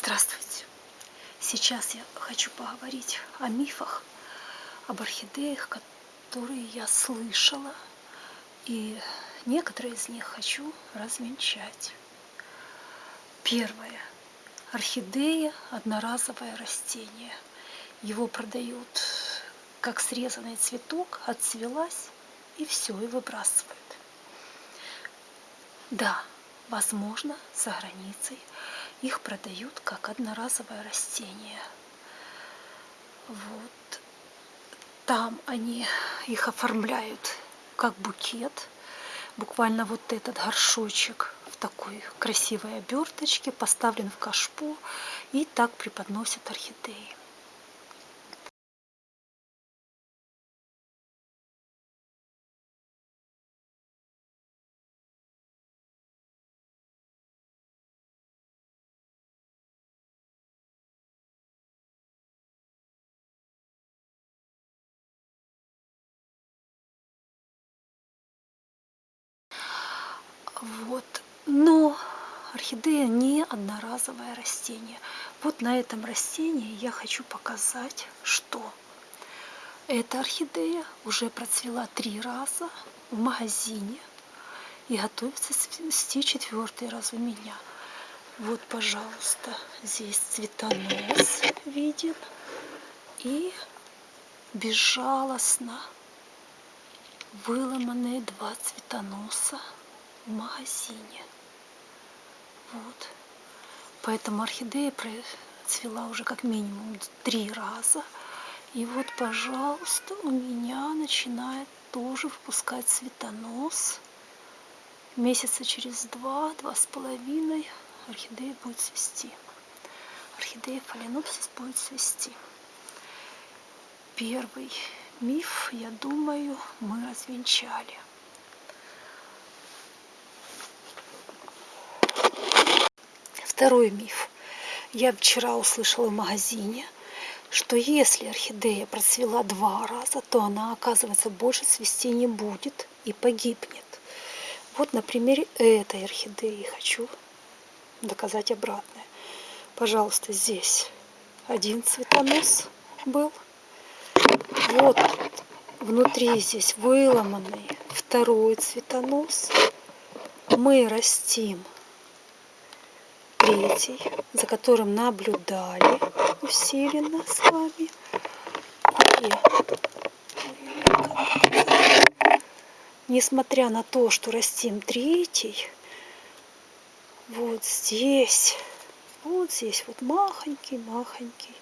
Здравствуйте! Сейчас я хочу поговорить о мифах, об орхидеях, которые я слышала, и некоторые из них хочу развенчать. Первое. Орхидея – одноразовое растение. Его продают как срезанный цветок, отцвелась и все, и выбрасывают. Да, возможно, за границей их продают как одноразовое растение. Вот. Там они их оформляют как букет. Буквально вот этот горшочек в такой красивой оберточке поставлен в кашпо и так преподносят орхидеи. Вот. Но орхидея не одноразовое растение. Вот на этом растении я хочу показать, что эта орхидея уже процвела три раза в магазине и готовится цвести четвертый раз у меня. Вот, пожалуйста, здесь цветонос виден и безжалостно выломанные два цветоноса в магазине. Вот. Поэтому орхидея процвела уже как минимум три раза. И вот, пожалуйста, у меня начинает тоже выпускать цветонос. Месяца через два, два с половиной орхидея будет цвести. Орхидея фаленопсис будет цвести. Первый миф, я думаю, мы развенчали. Второй миф. Я вчера услышала в магазине, что если орхидея процвела два раза, то она, оказывается, больше цвести не будет и погибнет. Вот на примере этой орхидеи хочу доказать обратное. Пожалуйста, здесь один цветонос был. Вот внутри здесь выломанный второй цветонос. Мы растим третий, за которым наблюдали усиленно с вами. И несмотря на то, что растим третий, вот здесь, вот здесь вот махонький-махонький,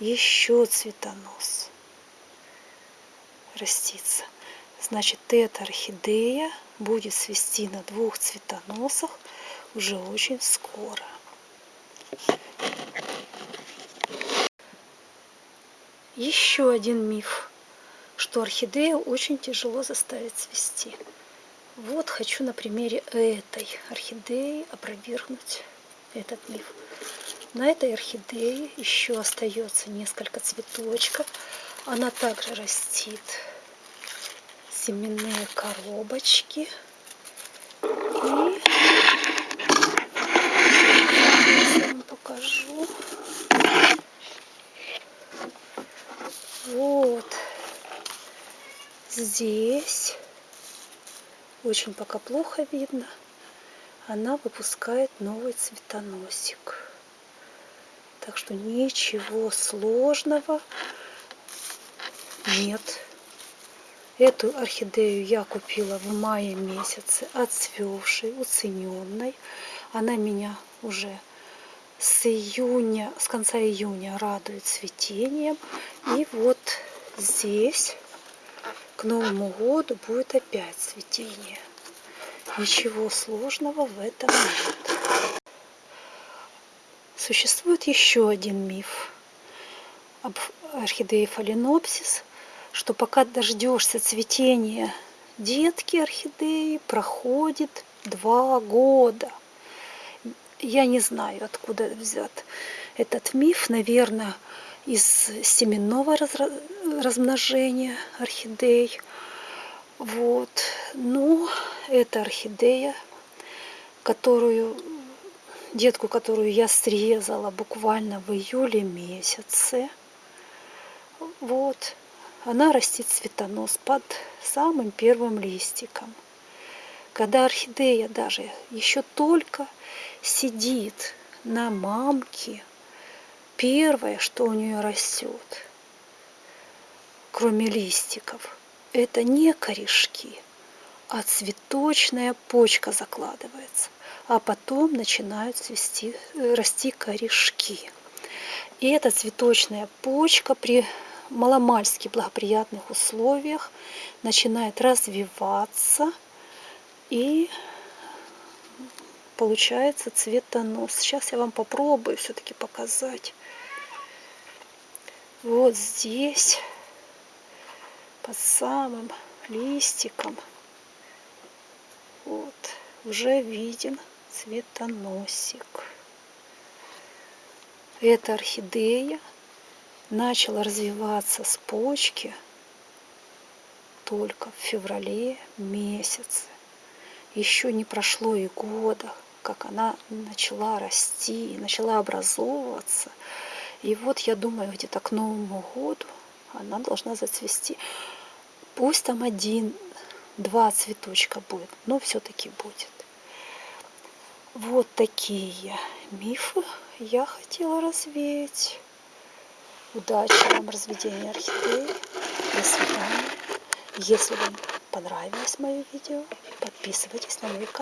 еще цветонос растится. Значит, эта орхидея будет свести на двух цветоносах уже очень скоро. Еще один миф, что орхидею очень тяжело заставить цвести. Вот хочу на примере этой орхидеи опровергнуть этот миф. На этой орхидее еще остается несколько цветочков. Она также растит семенные коробочки. И покажу. Вот здесь очень пока плохо видно. Она выпускает новый цветоносик. Так что ничего сложного нет. Эту орхидею я купила в мае месяце, отцвевшей, уцененной. Она меня уже с июня, с конца июня радует цветением. И вот здесь Новому году будет опять цветение. Ничего сложного в этом нет. Существует еще один миф об орхидее фаленопсис, что пока дождешься цветения детки орхидеи, проходит два года – я не знаю, откуда взят этот миф. Наверное, из семенного размножения орхидей. Вот. Но это орхидея, которую детку, которую я срезала буквально в июле месяце. Вот. Она растит цветонос под самым первым листиком. Когда орхидея даже еще только сидит на мамке, первое, что у нее растет, кроме листиков, это не корешки, а цветочная почка закладывается, а потом начинают цвести, э, расти корешки. И эта цветочная почка при маломальски благоприятных условиях начинает развиваться и получается цветонос. Сейчас я вам попробую все-таки показать. Вот здесь, под самым листиком, вот, уже виден цветоносик. Эта орхидея начала развиваться с почки только в феврале месяце. Еще не прошло и года, как она начала расти, начала образовываться. И вот я думаю, где-то к Новому году она должна зацвести. Пусть там один, два цветочка будет, но все-таки будет. Вот такие мифы я хотела развеять. Удачи вам в разведении орхидеи. До свидания. Если вам понравилось мое видео, подписывайтесь на мой канал.